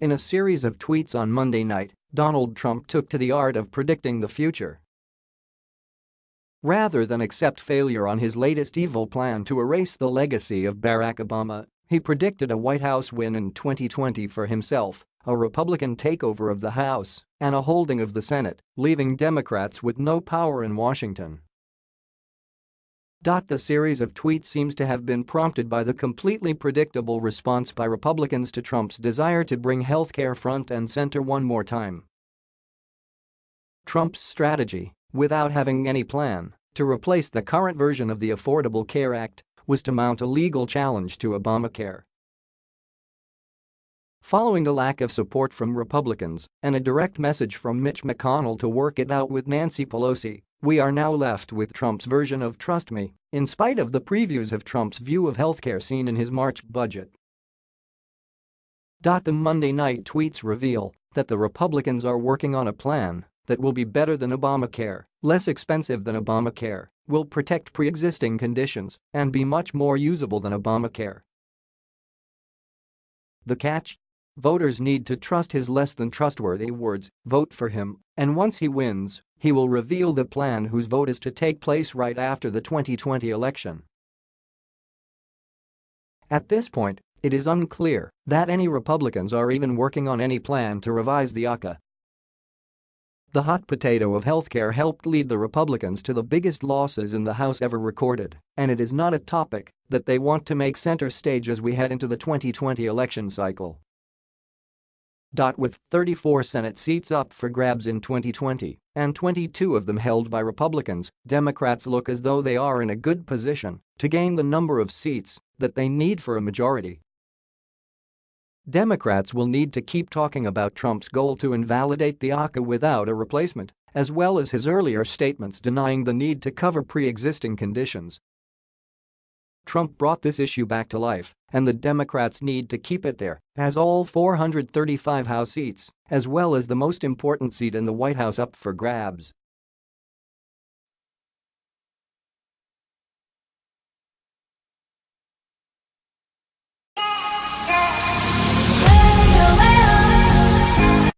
In a series of tweets on Monday night, Donald Trump took to the art of predicting the future. Rather than accept failure on his latest evil plan to erase the legacy of Barack Obama, he predicted a White House win in 2020 for himself, a Republican takeover of the House, and a holding of the Senate, leaving Democrats with no power in Washington. The series of tweets seems to have been prompted by the completely predictable response by Republicans to Trump's desire to bring healthcare front and center one more time. Trump's strategy, without having any plan, to replace the current version of the Affordable Care Act was to mount a legal challenge to Obamacare. Following a lack of support from Republicans and a direct message from Mitch McConnell to work it out with Nancy Pelosi, we are now left with Trump's version of Trust Me, in spite of the previews of Trump's view of healthcare seen in his March budget. The Monday night tweets reveal that the Republicans are working on a plan that will be better than Obamacare, less expensive than Obamacare, will protect pre-existing conditions, and be much more usable than Obamacare. The catch? Voters need to trust his less than trustworthy words, vote for him, and once he wins, he will reveal the plan whose vote is to take place right after the 2020 election. At this point, it is unclear that any Republicans are even working on any plan to revise the ACA. The hot potato of healthcare helped lead the Republicans to the biggest losses in the House ever recorded, and it is not a topic that they want to make center stage as we head into the 2020 election cycle. With 34 Senate seats up for grabs in 2020 and 22 of them held by Republicans, Democrats look as though they are in a good position to gain the number of seats that they need for a majority. Democrats will need to keep talking about Trump's goal to invalidate the ACA without a replacement, as well as his earlier statements denying the need to cover pre-existing conditions Trump brought this issue back to life, and the Democrats need to keep it there, as all 435 House seats, as well as the most important seat in the White House up for grabs.